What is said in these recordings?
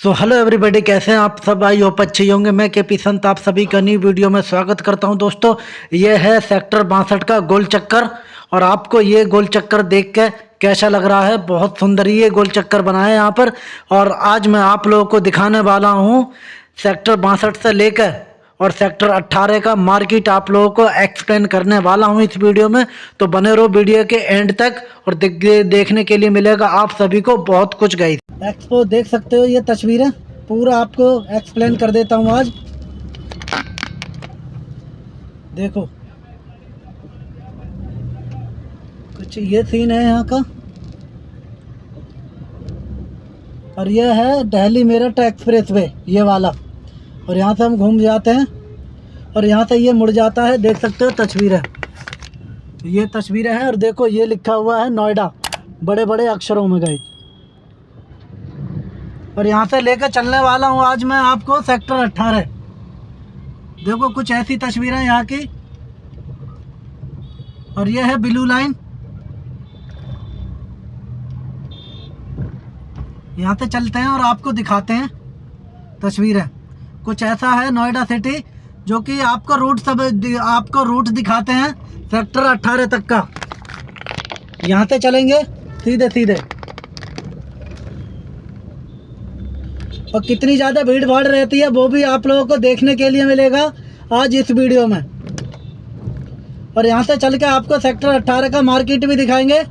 So hello everybody कैसे हैं आप सब? आई होप अच्छे होंगे। मैं के पी संत, आप सभी का न्यू वीडियो में स्वागत करता हूँ। दोस्तों, ये है सेक्टर बासठ का गोल चक्कर और आपको ये गोल चक्कर देख के कैसा लग रहा है? बहुत सुंदर ये गोल चक्कर बना है यहाँ पर। और आज मैं आप लोगों को दिखाने वाला हूँ सेक्टर बासठ से लेकर और सेक्टर 18 का मार्केट आप लोगों को एक्सप्लेन करने वाला हूँ इस वीडियो में। तो बने रहो वीडियो के एंड तक और देखने के लिए मिलेगा आप सभी को बहुत कुछ गई एक्सपो देख सकते हो ये तस्वीरें। पूरा आपको एक्सप्लेन कर देता हूँ आज। देखो। कुछ ये सीन है यहाँ का। और यह है दिल्ली मेरठ एक्सप्रेस वे ये वाला। और यहाँ से हम घूम जाते हैं। और यहाँ से ये मुड़ जाता है, देख सकते हो तस्वीर। है ये तस्वीरें हैं और देखो, ये लिखा हुआ है नोएडा बड़े बड़े अक्षरों में गई और यहाँ से लेकर चलने वाला हूँ आज मैं आपको सेक्टर अट्ठारह। देखो, कुछ ऐसी तस्वीरें यहाँ की। और ये है ब्लू लाइन। यहाँ से चलते हैं और आपको दिखाते हैं तस्वीरें। कुछ ऐसा है नोएडा सिटी जो कि आपको रूट सब आपको रूट दिखाते हैं सेक्टर 18 तक का। यहाँ से चलेंगे, सीधे सीधे। और कितनी ज़्यादा भीड़ भाड़ रहती है, वो भी आप लोगों को देखने के लिए मिलेगा आज इस वीडियो में। और यहाँ से चल के आपको सेक्टर 18 का मार्केट भी दिखाएँगे।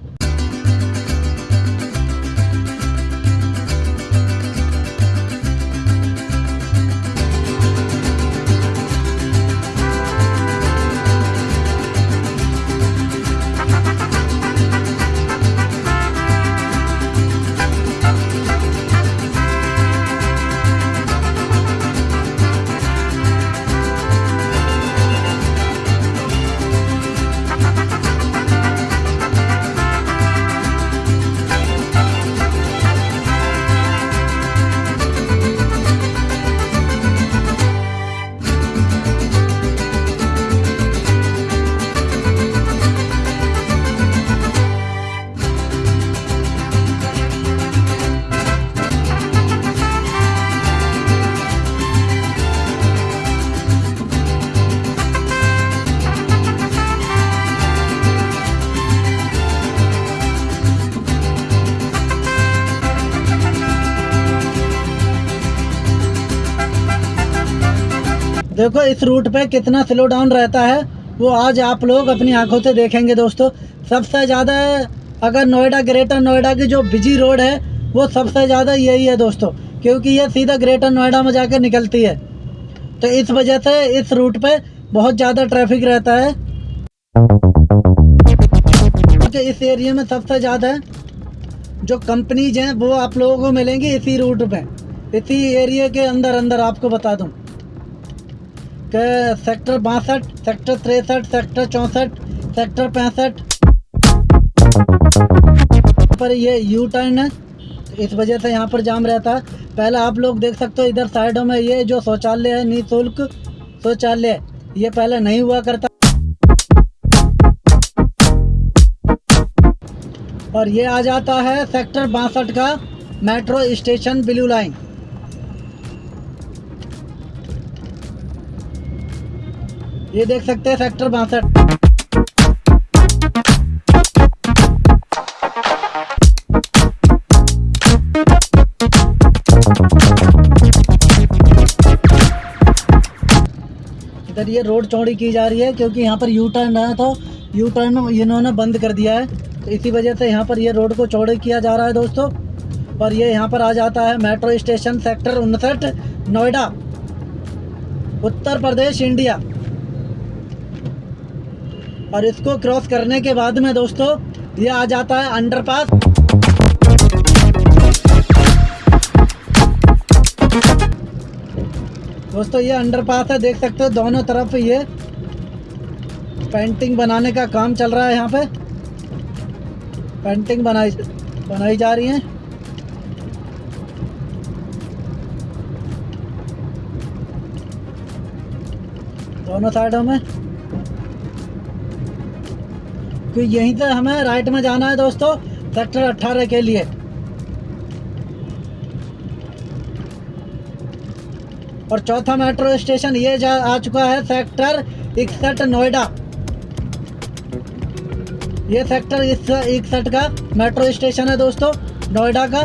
देखो, इस रूट पे कितना स्लो डाउन रहता है, वो आज आप लोग अपनी आँखों से देखेंगे दोस्तों। सबसे ज़्यादा अगर नोएडा, ग्रेटर नोएडा की जो बिज़ी रोड है, वो सबसे ज़्यादा यही है दोस्तों, क्योंकि ये सीधा ग्रेटर नोएडा में जाकर निकलती है। तो इस वजह से इस रूट पे बहुत ज़्यादा ट्रैफ़िक रहता है। इस एरिया में सबसे ज़्यादा जो कंपनीज़ हैं, वो आप लोगों को मिलेंगी इसी रूट पे। इसी एरिया के अंदर अंदर आपको बता दूँ। सेक्टर बासठ, सेक्टर तिरसठ, सेक्टर चौंसठ, सेक्टर पैंसठ। पर ये यू टर्न है। इस वजह से यहाँ पर जाम रहता है। पहले आप लोग देख सकते हो इधर साइडों में ये जो शौचालय है, निःशुल्क शौचालय, ये पहले नहीं हुआ करता। और ये आ जाता है सेक्टर बासठ का मेट्रो स्टेशन ब्लू लाइन। ये देख सकते हैं सेक्टर बासठ। इधर ये रोड चौड़ी की जा रही है क्योंकि यहाँ पर यू टर्न है था। यू टर्न इन्होंने बंद कर दिया है। तो इसी वजह से यहाँ पर ये रोड को चौड़े किया जा रहा है दोस्तों। और ये यहाँ पर आ जाता है मेट्रो स्टेशन सेक्टर उनसठ, नोएडा, उत्तर प्रदेश, इंडिया। और इसको क्रॉस करने के बाद में दोस्तों, ये आ जाता है अंडरपास दोस्तों, ये अंडरपास है, देख सकते हो दोनों तरफ़ ये पेंटिंग बनाने का काम चल रहा है यहाँ पे। पेंटिंग बनाई बनाई जा रही है। दोनों साइडों में। कि यहीं से हमें राइट में जाना है दोस्तों सेक्टर 18 के लिए। और चौथा मेट्रो स्टेशन ये जा, आ चुका है सेक्टर इकसठ नोएडा। ये सेक्टर इकसठ का मेट्रो स्टेशन है दोस्तों, नोएडा का।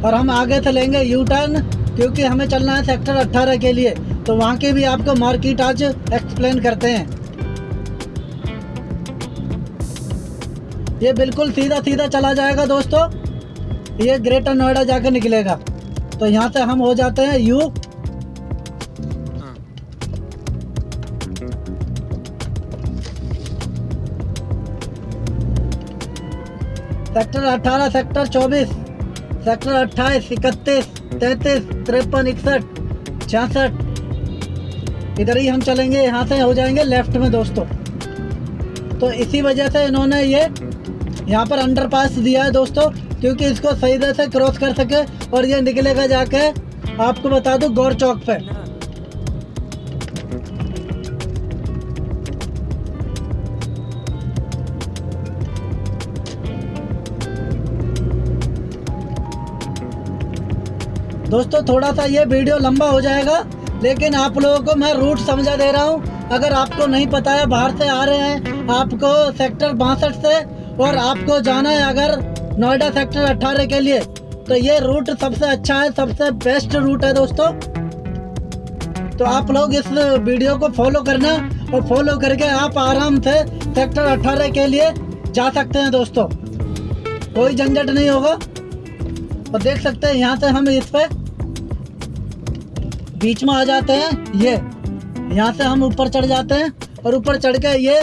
और हम आगे से लेंगे यू टर्न क्योंकि हमें चलना है सेक्टर 18 के लिए। तो वहाँ की भी आपको मार्केट आज एक्सप्लेन करते हैं। ये बिल्कुल सीधा सीधा चला जाएगा दोस्तों। ये ग्रेटर नोएडा जाकर निकलेगा। तो यहाँ से हम हो जाते हैं यू सेक्टर 18 सेक्टर 24 सेक्टर 28 इकतीस, तैतीस, तिरपन, इकसठ, छियासठ। इधर ही हम चलेंगे, यहाँ से हो जाएँगे लेफ़्ट में दोस्तों। तो इसी वजह से इन्होंने ये यहाँ पर अंडरपास दिया है दोस्तों, क्योंकि इसको सही तरह से क्रॉस कर सके और ये निकलेगा जाके, आपको बता दूँ, गौर चौक पे। दोस्तों थोड़ा सा ये वीडियो लंबा हो जाएगा, लेकिन आप लोगों को मैं रूट समझा दे रहा हूँ। अगर आपको नहीं पता है, बाहर से आ रहे हैं, आपको सेक्टर बासठ से और आपको जाना है अगर नोएडा सेक्टर अट्ठारह के लिए। तो ये रूट सबसे अच्छा है, सबसे बेस्ट रूट है दोस्तों। तो आप लोग इस वीडियो को फॉलो करना और फॉलो करके आप आराम से सेक्टर अट्ठारह के लिए जा सकते हैं दोस्तों। कोई झंझट नहीं होगा। और देख सकते हैं, यहाँ से हम इस पे बीच में आ जाते हैं, ये। यहाँ से हम ऊपर चढ़ जाते हैं और ऊपर चढ़ के ये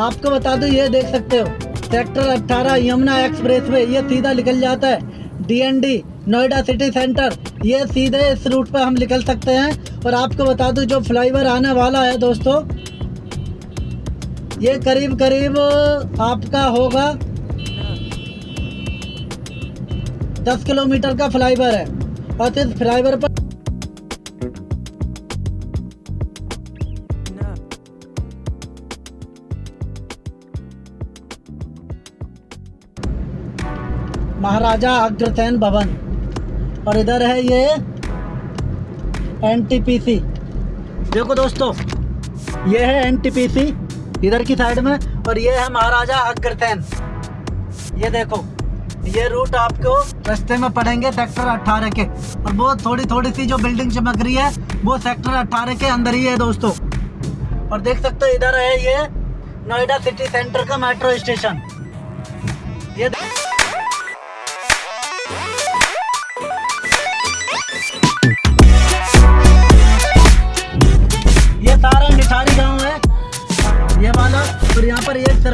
आपको बता दूँ, ये देख सकते हो, सेक्टर 18 यमुना एक्सप्रेस वे, ये सीधा निकल जाता है। डीएनडी नोएडा सिटी सेंटर, ये सीधे इस रूट पर हम निकल सकते हैं। और आपको बता दूँ, जो फ्लाईओवर आने वाला है दोस्तों, ये करीब करीब आपका होगा दस किलोमीटर का फ्लाईवर है। और इस फ्लाईवर पर महाराजा अग्रसेन भवन। और इधर है ये एनटीपीसी देखो दोस्तों, ये है एनटीपीसी इधर की साइड में, और ये है महाराजा अग्रसेन। ये देखो, ये रूट आपको रास्ते में पड़ेंगे सेक्टर 18 के। और वो थोड़ी थोड़ी सी जो बिल्डिंग चमक रही है, वो सेक्टर 18 के अंदर ही है दोस्तों। और देख सकते हो इधर है ये नोएडा सिटी सेंटर का मेट्रो स्टेशन ये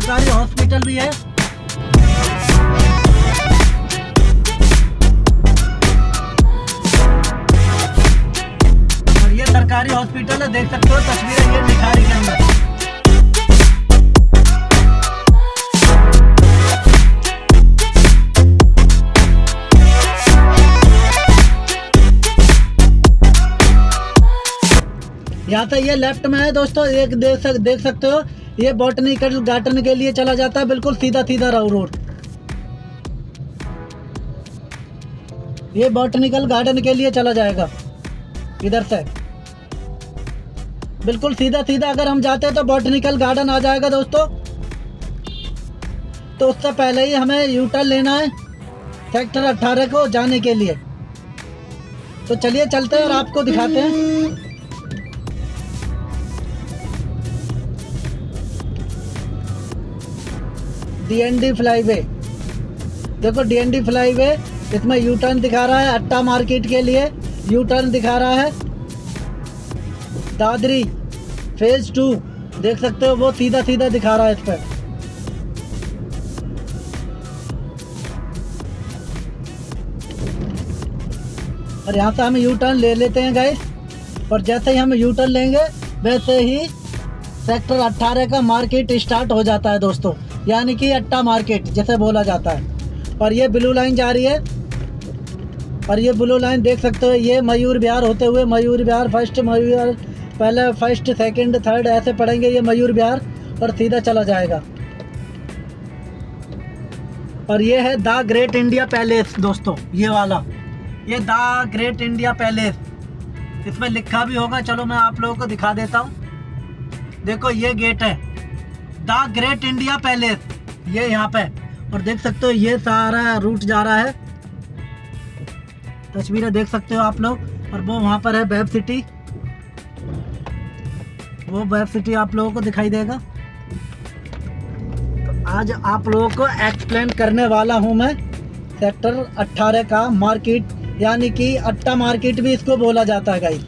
सरकारी हॉस्पिटल भी है। और ये सरकारी हॉस्पिटल है देख सकते हो तस्वीरें ये निखारी के अंदर। यहाँ से ये लेफ़्ट में है दोस्तों एक देख सक, देख सकते हो ये बॉटनिकल गार्डन के लिए चला जाता है, बिल्कुल सीधा सीधा रोड। ये बॉटनिकल गार्डन के लिए चला जाएगा, इधर से। बिल्कुल सीधा सीधा अगर हम जाते हैं तो बॉटनिकल गार्डन आ जाएगा दोस्तों। तो उससे पहले ही हमें यू टर्न लेना है सेक्टर 18 को जाने के लिए। तो चलिए चलते हैं और आपको दिखाते हैं। डीएनडी फ्लाईवे देखो डीएनडी फ्लाईवे इसमें यू टर्न दिखा रहा है अट्टा मार्केट के लिए। यू टर्न दिखा रहा है। दादरी फ़ेज़ टू देख सकते हो, वो सीधा सीधा दिखा रहा है इस पर। और यहाँ से हम यू टर्न ले लेते हैं गाइस और जैसे ही हम यू टर्न लेंगे, वैसे ही सेक्टर 18 का मार्केट स्टार्ट हो जाता है, दोस्तों। यानी कि अट्टा मार्केट जैसे बोला जाता है। और ये ब्लू लाइन जा रही है। और ये ब्लू लाइन देख सकते हो, ये मयूर बिहार होते हुए मयूर बिहार फ़र्स्ट, मयूर पहले फ़र्स्ट, सेकंड, थर्ड, ऐसे पढ़ेंगे ये मयूर बिहार और सीधा चला जाएगा। और ये है द ग्रेट इंडिया पैलेस, दोस्तों, ये वाला। ये द ग्रेट इंडिया पैलेस। इसमें लिखा भी होगा, चलो मैं आप लोगों को दिखा देता हूँ। देखो, ये गेट है। द ग्रेट इंडिया पैलेस, ये यहाँ पे। और देख सकते हो, ये सारा रूट जा रहा है। तस्वीरें देख सकते हो आप लोग। और वो वहाँ पर है वेब सिटी वो वेब सिटी आप लोगों को दिखाई देगा। तो आज आप लोगों को एक्सप्लेन करने वाला हूँ मैं। सेक्टर 18 का मार्केट यानी कि अट्टा मार्केट भी इसको बोला जाता है गाइस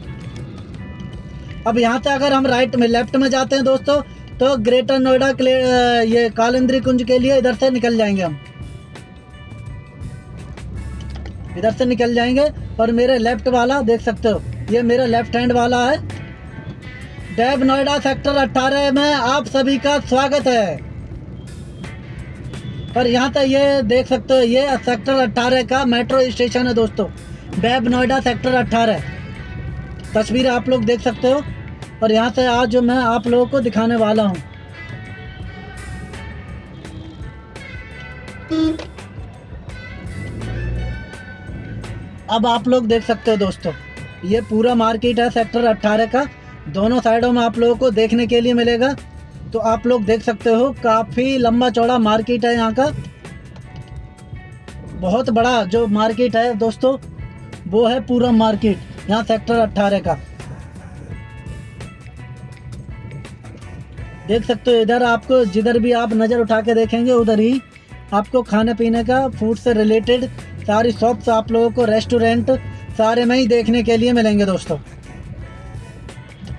अब यहाँ से अगर हम राइट में लेफ़्ट में जाते हैं, दोस्तों तो ग्रेटर नोएडा के ये कालिंद्री कुंज के लिए इधर से निकल जाएँगे हम। इधर से निकल जाएँगे और मेरे लेफ़्ट वाला, देख सकते हो, ये मेरा लेफ़्ट हैंड वाला है। डैब नोएडा सेक्टर 18 में आप सभी का स्वागत है। और यहाँ तक ये देख सकते हो, ये सेक्टर 18 का मेट्रो स्टेशन है दोस्तों, डैब नोएडा सेक्टर 18 तस्वीर आप लोग देख सकते हो और यहाँ से आज जो मैं आप लोगों को दिखाने वाला हूँ। अब आप लोग देख सकते हो दोस्तों, ये पूरा मार्केट है सेक्टर 18 का। दोनों साइडों में आप लोगों को देखने के लिए मिलेगा। तो आप लोग देख सकते हो, काफ़ी लंबा चौड़ा मार्केट है यहाँ का। बहुत बड़ा जो मार्केट है दोस्तों, वो है पूरा मार्केट यहाँ सेक्टर 18 का। देख सकते हो इधर आपको, जिधर भी आप नज़र उठा के देखेंगे, उधर ही आपको खाने पीने का फ़ूड से रिलेटेड सारी शॉप्स आप लोगों को रेस्टोरेंट सारे में ही देखने के लिए मिलेंगे दोस्तों।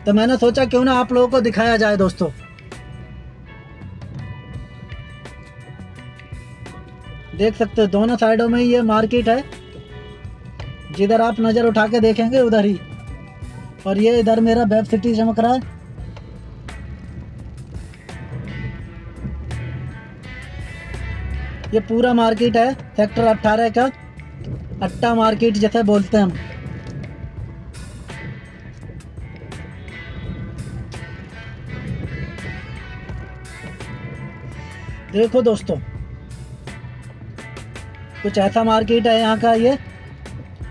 तो मैंने सोचा क्यों ना आप लोगों को दिखाया जाए दोस्तों। देख सकते हो दोनों साइडों में ये मार्केट है। जिधर आप नज़र उठा के देखेंगे, उधर ही। और ये इधर मेरा वेब सिटी चमक रहा है। ये पूरा मार्केट है, सेक्टर 18 का। अट्टा मार्केट जैसे बोलते हैं हम। देखो दोस्तों, कुछ ऐसा मार्केट है यहाँ का, ये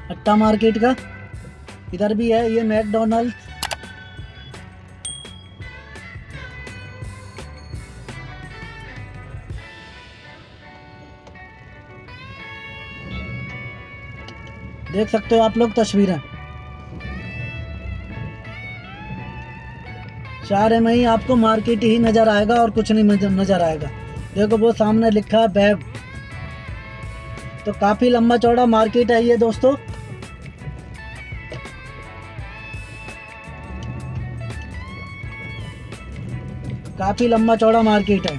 अट्टा मार्केट का। इधर भी है, ये मैकडोनल्ड्स। देख सकते हो आप लोग तस्वीरें। सारे में ही आपको मार्केट ही नज़र आएगा और कुछ नहीं नज़र आएगा। देखो, वो सामने लिखा है बैब तो काफ़ी लंबा चौड़ा मार्केट है ये दोस्तों। काफ़ी लंबा चौड़ा मार्केट है।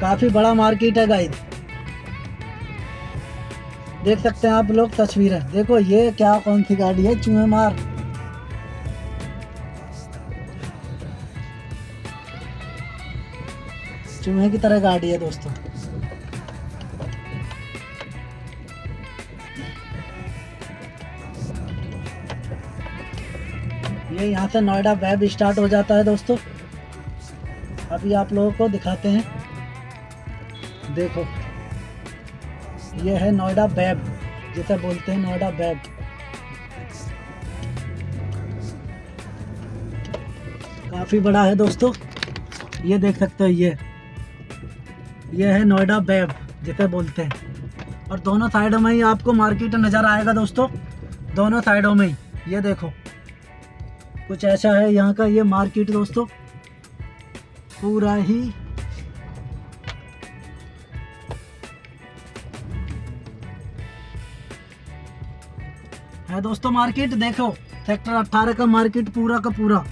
काफ़ी बड़ा मार्केट है गाइड देख सकते हैं आप लोग, तस्वीरें देखो, ये क्या कौन सी गाड़ी है? चूहे मार। चूहे की तरह गाड़ी है दोस्तों। ये यहाँ से नोएडा वेब स्टार्ट हो जाता है दोस्तों। अभी आप लोगों को दिखाते हैं। देखो। ये है नोएडा बैब, जिसे बोलते हैं नोएडा बैब। काफ़ी बड़ा है दोस्तों, ये देख सकते हो ये। ये है नोएडा बैब, जिसे बोलते हैं। और दोनों साइडों में ही आपको मार्केट नज़र आएगा दोस्तों, दोनों साइडों में ही। ये देखो, कुछ ऐसा है यहाँ का ये मार्केट दोस्तों। पूरा ही है दोस्तों मार्केट देखो सेक्टर 18 का मार्केट पूरा का पूरा।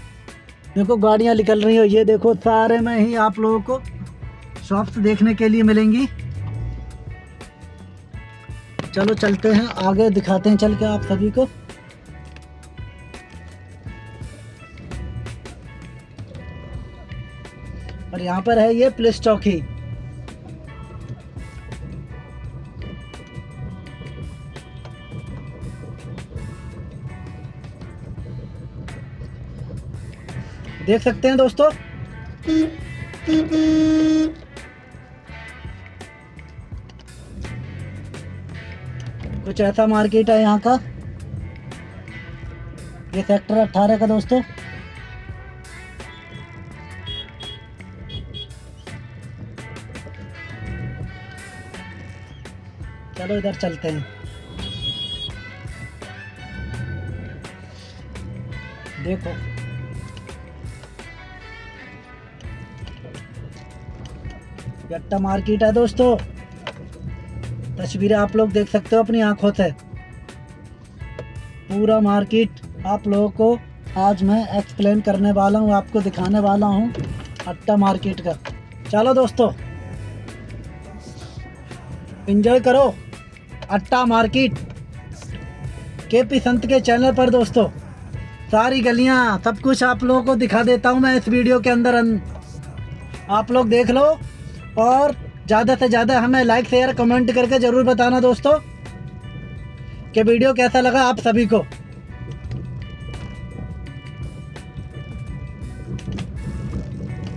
देखो, गाड़ियाँ निकल रही हो, ये देखो, सारे में ही आप लोगों को शॉप्स देखने के लिए मिलेंगी। चलो, चलते हैं, आगे दिखाते हैं, चल के आप सभी को। और यहाँ पर है ये प्लेस चौकी देख सकते हैं दोस्तों। कुछ ऐसा मार्केट है यहाँ का। ये सेक्टर अट्ठारह का दोस्तों। चलो इधर चलते हैं। देखो। यट्टा मार्केट है दोस्तों। तस्वीरें आप लोग देख सकते हो, अपनी आँखों से। पूरा मार्केट आप लोगों को आज मैं एक्सप्लेन करने वाला हूँ, आपको दिखाने वाला हूँ अट्टा मार्केट का। चलो दोस्तों एंजॉय करो अट्टा मार्केट। के पी संत के चैनल पर दोस्तों, सारी गलियाँ, सब कुछ आप लोगों को दिखा देता हूँ मैं इस वीडियो के अंदर। आप लोग देख लो और ज़्यादा से ज़्यादा हमें लाइक शेयर कमेंट करके ज़रूर बताना दोस्तों कि वीडियो कैसा लगा आप सभी को।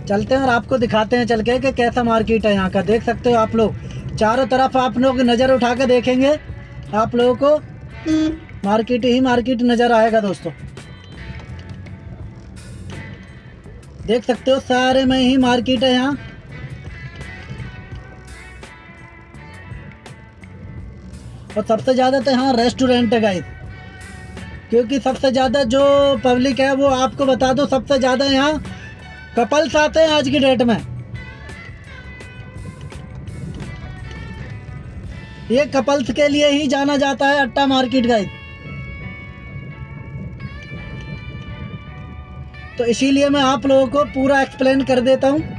चलते हैं और आपको दिखाते हैं चल के कि कैसा मार्केट है यहाँ का। देख सकते हो आप लोग, चारों तरफ़ आप लोग नज़र उठा के देखेंगे, आप लोगों को मार्केट ही मार्केट नज़र आएगा दोस्तों। देख सकते हो सारे में ही मार्केट है यहाँ। और सबसे ज़्यादा तो यहाँ रेस्टोरेंट है गाइस क्योंकि सबसे ज़्यादा जो पब्लिक है, वो आपको बता दो, सबसे ज़्यादा यहाँ कपल्स आते हैं आज की डेट में. ये कपल्स के लिए ही जाना जाता है अट्टा मार्केट गाइस तो इसीलिए मैं आप लोगों को पूरा एक्सप्लेन कर देता हूँ.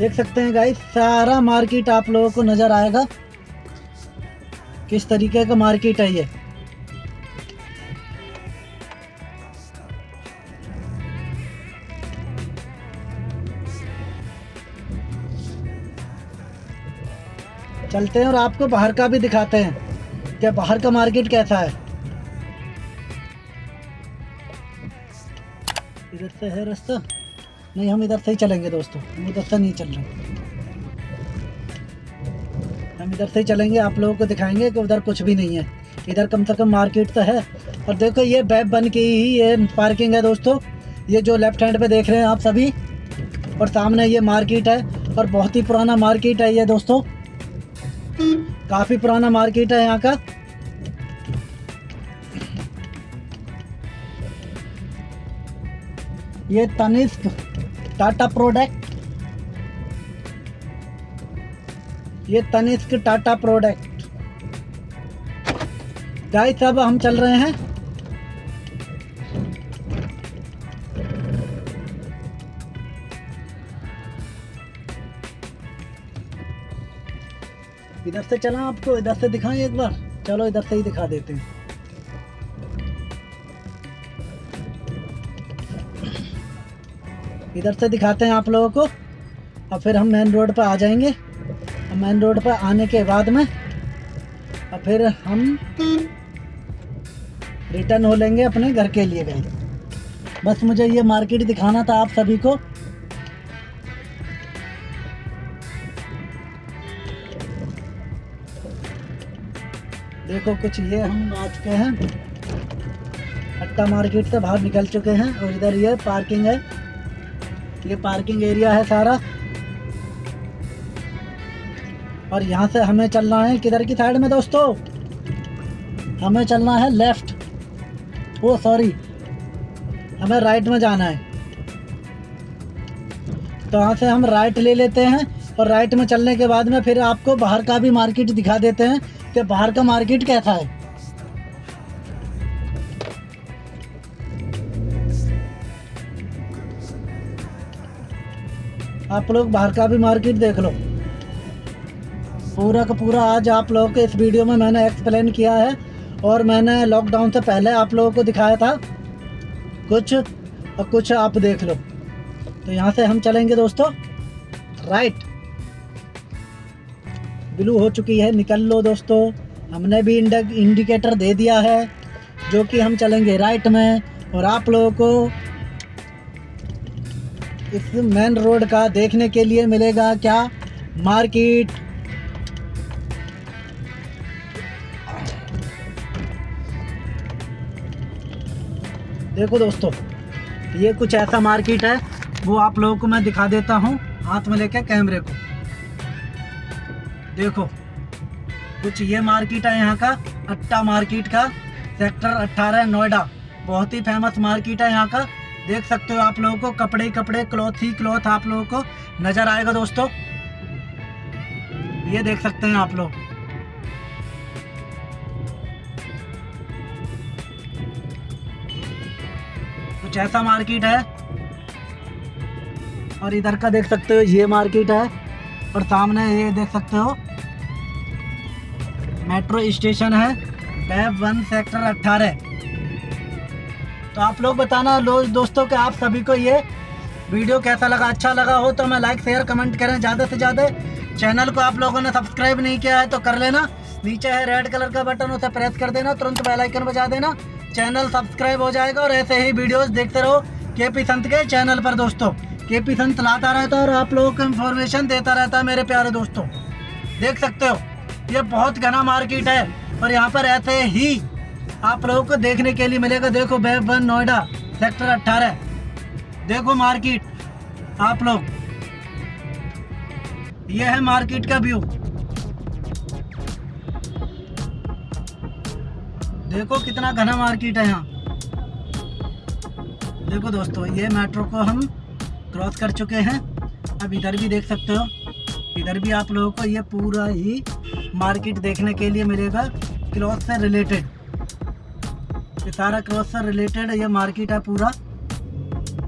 देख सकते हैं गाइस सारा मार्केट आप लोगों को नज़र आएगा। किस तरीके का मार्केट है ये? चलते हैं और आपको बाहर का भी दिखाते हैं कि बाहर का मार्केट कैसा है। इधर से है रास्ता। नहीं, हम इधर से ही चलेंगे दोस्तों। हम इधर से नहीं चल रहे। हम इधर से ही चलेंगे, आप लोगों को दिखाएँगे कि उधर कुछ भी नहीं है। इधर कम से कम मार्केट तो है। और देखो, ये बैब बन के ही ये पार्किंग है दोस्तों। ये जो लेफ़्ट हैंड पे देख रहे हैं आप सभी, और सामने ये मार्केट है, और बहुत ही पुराना मार्केट है ये दोस्तों। काफ़ी पुराना मार्केट है यहाँ का। ये तनिष्क टाटा प्रोडक्ट। ये तनिष्क टाटा प्रोडक्ट। गाइस, अब हम चल रहे हैं। इधर से चला आपको, इधर से दिखाएँ एक बार। चलो, इधर से ही दिखा देते हैं। इधर से दिखाते हैं आप लोगों को। और फिर हम मेन रोड पर आ जाएँगे। मेन रोड पर आने के बाद में और फिर हम रिटर्न हो लेंगे अपने घर के लिए गए बस मुझे ये मार्केट दिखाना था आप सभी को। देखो कुछ ये हम आ चुके हैं। अट्टा मार्केट से बाहर निकल चुके हैं और इधर ये पार्किंग है। ये पार्किंग एरिया है सारा। और यहाँ से हमें चलना है किधर की साइड में दोस्तों? हमें चलना है लेफ़्ट। Oh, sorry. हमें राइट में जाना है। तो यहाँ से हम राइट ले लेते हैं और राइट में चलने के बाद में फिर आपको बाहर का भी मार्केट दिखा देते हैं कि बाहर का मार्केट कैसा है। आप लोग बाहर का भी मार्केट देख लो। पूरा का पूरा आज आप लोगों को इस वीडियो में मैंने एक्सप्लेन किया है और मैंने लॉकडाउन से पहले आप लोगों को दिखाया था। कुछ और कुछ आप देख लो। तो यहाँ से हम चलेंगे दोस्तों। राइट ब्लू हो चुकी है, निकल लो दोस्तों। हमने भी इंडिकेटर दे दिया है, जो कि हम चलेंगे राइट में। और आप लोगों को इस मेन रोड का देखने के लिए मिलेगा क्या? मार्केट। देखो दोस्तों, ये कुछ ऐसा मार्केट है, वो आप लोगों को मैं दिखा देता हूँ, हाथ में लेके कैमरे को। देखो, कुछ ये मार्केट है यहाँ का, अट्टा मार्केट का, सेक्टर 18 नोएडा। बहुत ही फ़ेमस मार्केट है यहाँ का। देख सकते हो आप लोगों को कपड़े ही कपड़े, क्लॉथ ही क्लॉथ आप लोगों को नज़र आएगा दोस्तों। ये देख सकते हैं आप लोग। कुछ ऐसा मार्केट है, और इधर का देख सकते हो, ये मार्केट है, और सामने ये देख सकते हो, मेट्रो स्टेशन है बैब वन सेक्टर अट्ठारह। तो आप लोग बताना दोस्तों कि आप सभी को ये वीडियो कैसा लगा अच्छा लगा हो तो मैं लाइक शेयर कमेंट करें। ज़्यादा से ज़्यादा चैनल को आप लोगों ने सब्सक्राइब नहीं किया है तो कर लेना। नीचे है रेड कलर का बटन उसे प्रेस कर देना। तुरंत बेल आइकन बजा देना। चैनल सब्सक्राइब हो जाएगा और ऐसे ही वीडियोस देखते रहो के पी संत के चैनल पर दोस्तों। के पी संत लाता रहता है और आप लोगों को इन्फॉर्मेशन देता रहता है, मेरे प्यारे दोस्तों। देख सकते हो, ये बहुत घना मार्केट है और यहाँ पर ऐसे ही आप लोगों को देखने के लिए मिलेगा, देखो बैब वन नोएडा, सेक्टर अट्ठारह। देखो मार्केट, आप लोग। ये है मार्केट का व्यू। देखो कितना घना मार्केट है यहाँ। देखो दोस्तों, ये मेट्रो को हम क्रॉस कर चुके हैं। अब इधर भी देख सकते हो। इधर भी आप लोगों को ये पूरा ही मार्केट देखने के लिए मिलेगा। क्लॉथ से रिलेटेड। सारा क्लॉथ से रिलेटेड ये मार्केट है पूरा।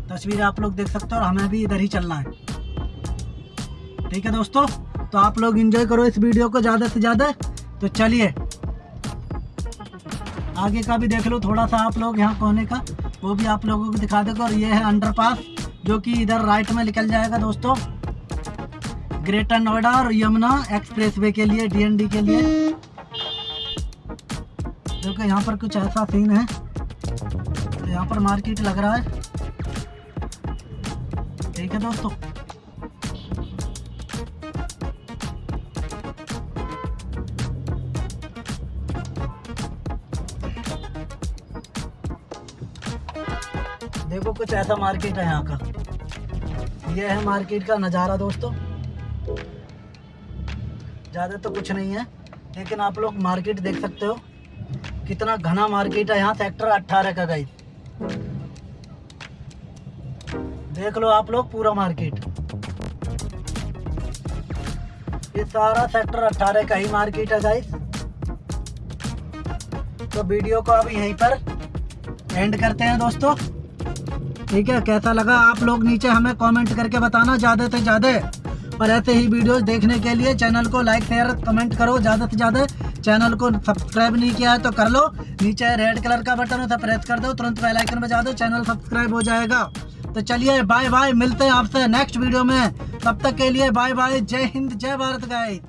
तस्वीर आप लोग देख सकते हो और हमें भी इधर ही चलना है। ठीक है दोस्तों तो आप लोग इंजॉय करो इस वीडियो को ज़्यादा से ज़्यादा। तो चलिए, आगे का भी देख लो, थोड़ा सा आप लोग यहाँ कोने का, वो भी आप लोगों को दिखा देगा। और ये है अंडरपास जो कि इधर राइट में निकल जाएगा दोस्तों। ग्रेटर नोएडा और यमुना एक्सप्रेस वे के लिए डीएनडी के लिए। देखो यहाँ पर कुछ ऐसा सीन है। तो यहाँ पर मार्केट लग रहा है। ठीक है दोस्तों। देखो कुछ ऐसा मार्केट है यहाँ का। यह है मार्केट का नज़ारा दोस्तों। ज़्यादा तो कुछ नहीं है, लेकिन आप लोग मार्केट देख सकते हो। कितना घना मार्केट है, यहाँ सेक्टर 18 का गई देख लो आप लोग पूरा मार्केट ये सारा सेक्टर 18 का ही मार्केट है गाइस तो वीडियो को अब यहीं पर एंड करते हैं दोस्तों। ठीक है, कैसा लगा आप लोग नीचे हमें कमेंट करके बताना, ज़्यादा से ज़्यादा। और ऐसे ही वीडियोस देखने के लिए चैनल को लाइक शेयर कमेंट करो, ज़्यादा से ज़्यादा। चैनल को सब्सक्राइब नहीं किया है तो कर लो। नीचे रेड कलर का बटन उसे प्रेस कर दो, तुरंत बेल आइकन बजा दो, चैनल सब्सक्राइब हो जाएगा। तो चलिए बाय बाय मिलते हैं आपसे नेक्स्ट वीडियो में। तब तक के लिए बाय बाय जय हिंद, जय भारत गाइस